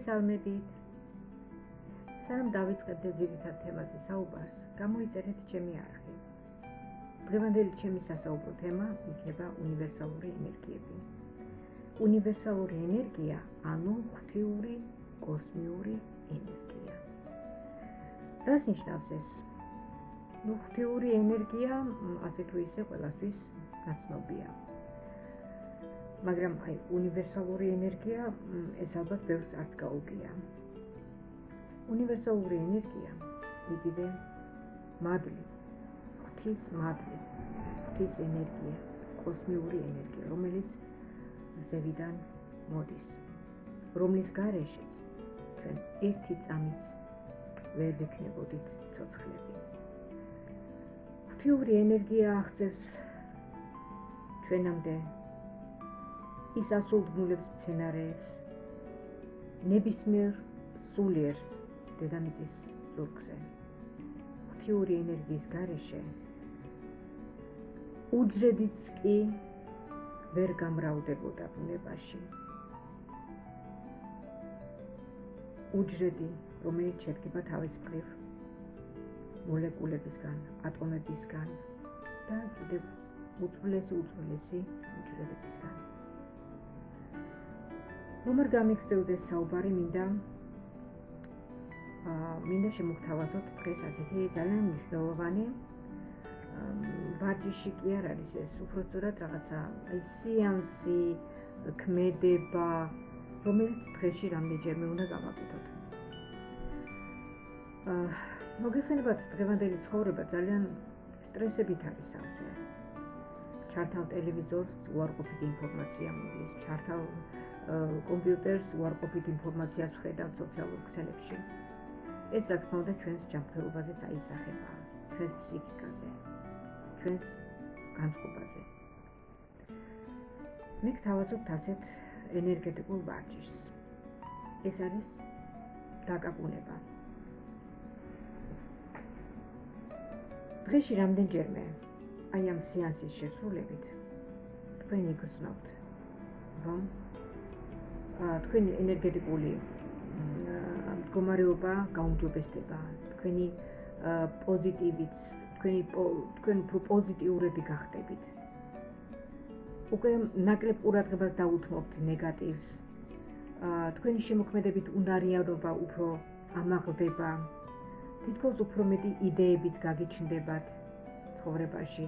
მოგესალმებით. სანამ დავიწყებდე ძირითად თემაზე საუბარს, გამოიწერეთ ჩემი არხი. დღევანდელი ჩემი სასაუბრო თემა იქნება უნივერსალური ენერგიები. უნივერსალური ენერგია, ანუ ღვთიური კოსმიური ენერგია. რას ნიშნავს ეს? ну ღვთიური ენერგია ასე თუ ისე ყველასთვის გაცნობია. მაგრამ აი უნივერსალური ენერგია ეს ალბათ ბევრს არც გაუგია. უნივერსალური ენერგია იგივე მადლი, ღვთის მადლი, ღვთის ენერგია, კოსმიური ენერგია, რომელიც ზევიდან მოდის. რომლის გარეშეც ჩვენ ერთი წამიც ვერ ვიქნებოდით ცოცხლები. ღვთიური ენერგია აღწევს ჩვენამდე ის ასულგმულებს მცენარეებს. ნებისმიერ სულიერს დედამიწის ზურგზე. ღვთიური ენერგიის გარეშე. უჯრედიც კი ვერ გამრავლდებოდა ბუნებაში. უჯრედი რომელიც შედგება თავის მხრივ მოლეკულებისგან ატომებისგან და კიდევ უძველესი უძველესი უჯრედებისგან რომ არ გამიგრძელდეს საუბარი მინდა აა მინდა შემოგთავაზოთ დღეს ასეთი ძალიან მნიშვნელოვანი ვარჯიში კი არ არის ეს უბრალოდ რაღაცა აი სიანსი ქმედება რომელიც დღეში რამდენჯერმე უნდა გავაკეთოთ აა მოგესალმებით დღევანდელი ცხოვრება ძალიან სტრესებით არის ასე ჩართავ ტელევიზორს უარყოფითი ინფორმაცია მოდის ჩართავ კომპიუტერს უარყოფით ინფორმაციას ხედავ სოციალურ ქსელებში. ეს რა თქმა უნდა ჩვენს ჯანმრთელობაზეც აისახება, ჩვენს ფსიქიკაზე, ჩვენს განწყობაზე. მე გთავაზობთ ასეთ ენერგეტიკულ ვარჯიშს. ეს არის დაკაკუნება. დღეში რამდენჯერმე აი ამ სეანსის შესრულებით თქვენ იგრძნობთ რომ თქვენი ენერგეტიკული მდგომარეობა გაუმჯობესდება, თქვენი პოზიტივიც, თქვენი თქვენ უფრო პოზიტიურები გახდებით. უკვე ნაკლებ ყურადღებას დაუთმობთ ნეგატივს. თქვენი შემოქმედებით უნარიანობა უფრო ამაღლდება. თითქოს უფრო მეტი იდეებიც გაგიჩნდებათ ცხოვრებაში.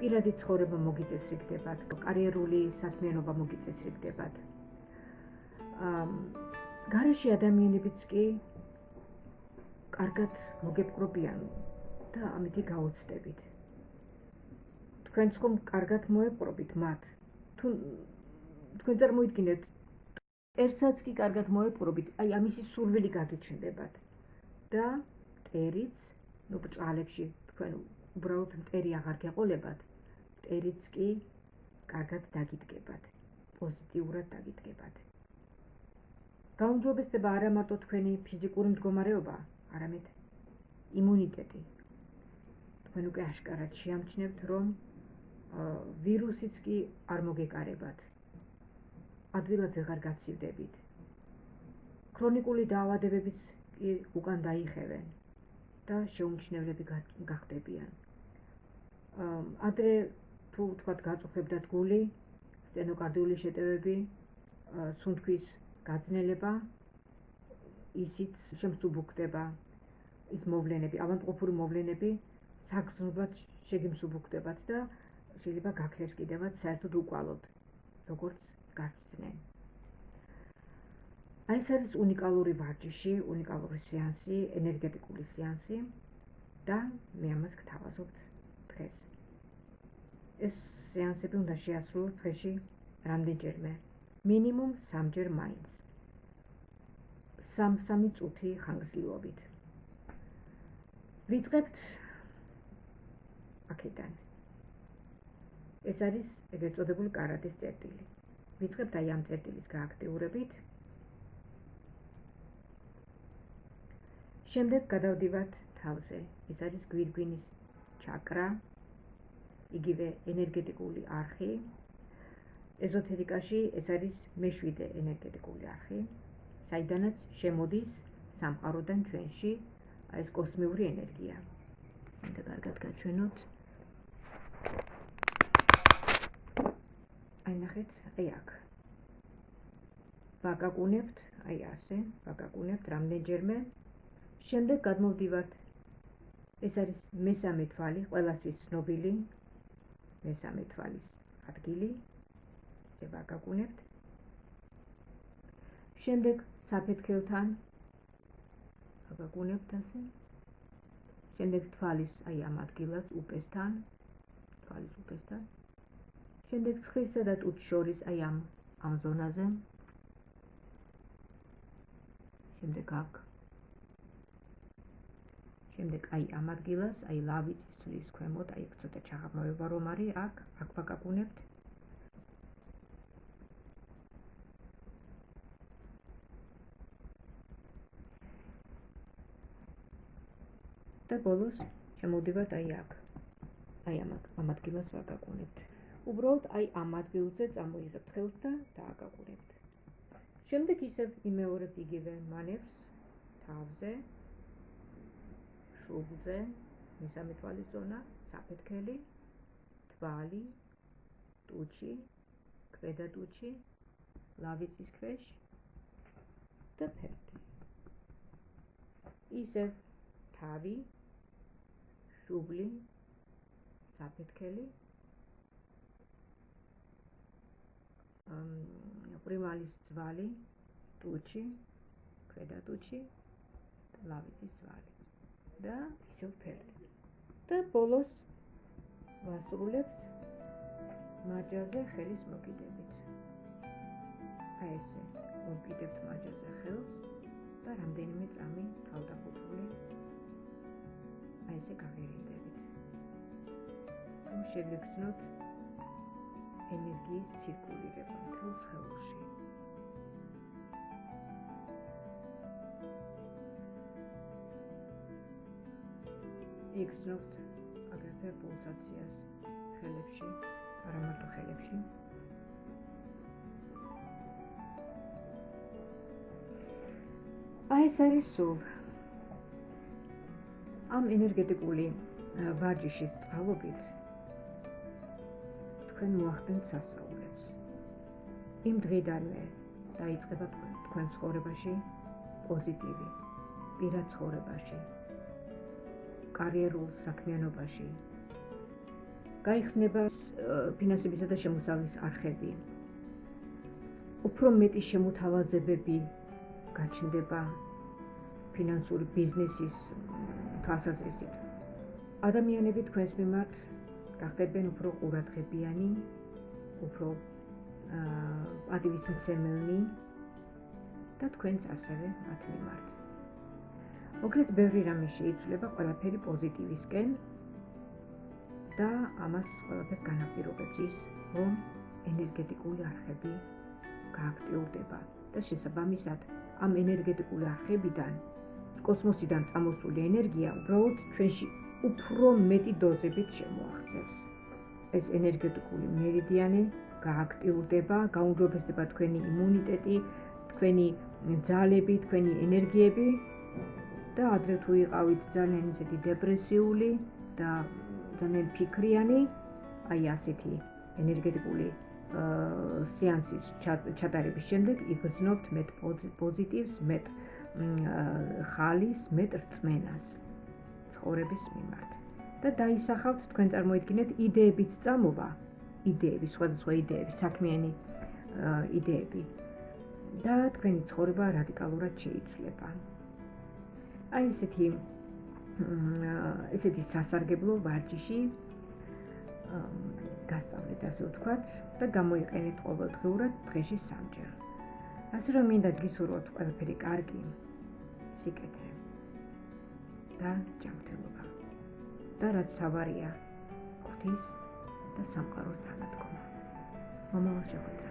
პირადი ცხოვრება მოგიწესრიგდებათ, კარიერული საქმიანობა მოგიწესრიგდებათ. გარეში ადამიანებიც კი კარგად მოგეპყრობიან და ამითი გაოცდებით. თქვენ ხომ კარგად მოეპყრობით მათ? თუ თქვენ წარმოიდგინეთ ერთსაც კი კარგად მოეპყრობით, აი ამისი სურვილი გაგიჩნდებათ. და ტერიც, ну ბჭალებში თქვენ უბრალოდ მტერი აღარ გეყოლებათ. მტერიც კი კარგად დაგიდგებათ. პოზიტიურად დაგიდგებათ. გაუმჯობესდება არა მარტო თქვენი ფიზიკური მდგომარეობა, არამედ იმუნიტეტი. თქვენ უკვე აშკარად შეამჩნევთ, რომ ვირუსიც კი არ მოგეკარებათ. ადვილად ვეღარ გაცივდებით. ქრონიკული დაავადებებიც კი უკან დაიხევენ და შეუმჩნევლები გახდებიან. ადრე თუ თქვათ გაწუხებდათ გული, სტენოკარდიული შეტევები, სუნთქვის გაძნელება ისიც შემსუბუქდება ის მოვლენები, ავანტყოფური მოვლენები საგრძნობლად შეგიმსუბუქდებათ და შეიძლება გაქრეს კიდევაც საერთოდ უკვალოდ, როგორც გახსნენ. აი ეს არის უნიკალური ვარჯიში, უნიკალური სეანსი, ენერგეტიკული სეანსი და მე ამას გთავაზობთ დღეს. ეს სეანსები უნდა შეასრულოთ დღეში რამდენჯერმე? მინიმუმ 3ჯერ მაინც. სამ-სამი წუთი ხანგრძლივობით. ვიწყებთ აქედან. ეს არის ეგრეთ წოდებული კარატეს წერტილი. ვიწყებთ აი ამ წერტილის გააქტიურებით. შემდეგ გადავდივართ თავზე. ეს არის გვირგვინის ჩაკრა. იგივე ენერგეტიკული არხი. ეზოთერიკაში ეს არის მეშვიდე ენერგეტიკული არხი. საიდანაც შემოდის სამყაროდან ჩვენში ეს კოსმიური ენერგია. მინდა კარგად გაჩვენოთ. აი ნახეთ, აი აქ. ვაგაგუნებთ, აი ასე, ვაგაგუნებთ რამდენჯერმე. შემდეგ გადმოვდივართ. ეს არის მესამე თვალი, ყველასთვის ცნობილი მესამე თვალის ადგილი. ესე ვაგაგუნებთ. შემდეგ საფეთქელთან აგაგუნებთ ასე შემდეგ თვალის აი ამ ადგილას უპესთან თვალის უპესთან შემდეგ ცხრისა და ტუტ შორის აი ამ ამ ზონაზე შემდეგ აქ შემდეგ აი ამ ადგილას აი ლავიწის ცვლის ქვემოთ აი ცოტა ჩაღრმავება რომ არის აქ აქ ვაგაგუნებთ და ბოლოს შემოვდივართ აი აქ. აი ამ ამ ადგილას ვაგაგუნებთ. უბრალოდ აი ამ ადგილზე წამოიღებთ ხელს და დააგაგუნებთ. შემდეგ ისევ იმეორებთ იგივე მანევს თავზე, შუბლზე, მესამე თვალის ზონა, საფეთქელი, თვალი, ტუჩი, ქვედა ტუჩი, ლავიწის ქვეშ და ფერდი. ისევ თავი შუბლი საფეთქელი პრიმალის ძვალი ტუჩი ქვედა ტუჩი ლავიწის ძვალი და ისევ ფერდი და ბოლოს ვასრულებთ მაჯაზე ხელის მოკიდებით აი ესე მოკიდებთ მაჯაზე ხელს და რამდენიმე წამი თავდახუთული აი ესე გავირინდებით. რომ შეგეგრძნოთ ენერგიის ცირკულირება მთელ სხეულში. იგრძნობთ აგრეთვე პულსაციას ხელებში, არა მარტო ხელებში. აი ეს არის სულ ამ ენერგეტიკული ვარჯიშის წყალობით თქვენ მოახდენთ სასწაულებს. იმ დღიდანვე დაიწყება თქვენ ცხოვრებაში პოზიტივი, პირად ცხოვრებაში, კარიერულ საქმიანობაში. გაიხსნება ფინანსებისა და შემოსავლის არხები. უფრო მეტი შემოთავაზებები გაჩნდება ფინანსური ბიზნესის თვალსაზრისით. ადამიანები თქვენს მიმართ გახდებენ უფრო ყურადღებიანი, უფრო აა პატივისმცემელნი და თქვენც ასევე მათ მიმართ. მოკლედ, ბევრი რამე შეიძლება ყველაფერი პოზიტივისკენ და ამას ყველაფერს განაპირობებს ის, რომ ენერგეტიკული არხები გააქტიურდება და შესაბამისად ამ ენერგეტიკული არხებიდან კოსმოსიდან წამოსული ენერგია უბრალოდ ჩვენში უფრო მეტი დოზებით შემოაღწევს. ეს ენერგეტიკული მერიდიანი გააქტიურდება, გაუმჯობესდება თქვენი იმუნიტეტი, თქვენი ძალები, თქვენი ენერგიები და ადრე თუ იყავით ძალიან ისეთი დეპრესიული და ძალიან ფიქრიანი, აი ასეთი ენერგეტიკული სეანსის ჩატარების შემდეგ იგრძნობთ მეტ პოზიტივს, მეტ ხალის მეტრწმენას ცხოვრების მიმართ. და დაისახავთ თქვენ წარმოიდგინეთ იდეებიც წამოვა. იდეები სხვადასხვა იდეები საქმიანი იდეები. და თქვენი ცხოვრება რადიკალურად შეიცვლება აი ესეთი ესეთი სასარგებლო ვარჯიში გასწავლეთ ასე ვთქვათ და გამოიყენეთ ყოველდღურად დღეში სამჯერ. ასე რომ მინდა გისურვოთ ყველაფერი კარგი სიკეთე და ჯანმრთელობა. და რაც თავარია ღვთის და სამყაროს თანადგომა. მომავალ შეხვედრამდე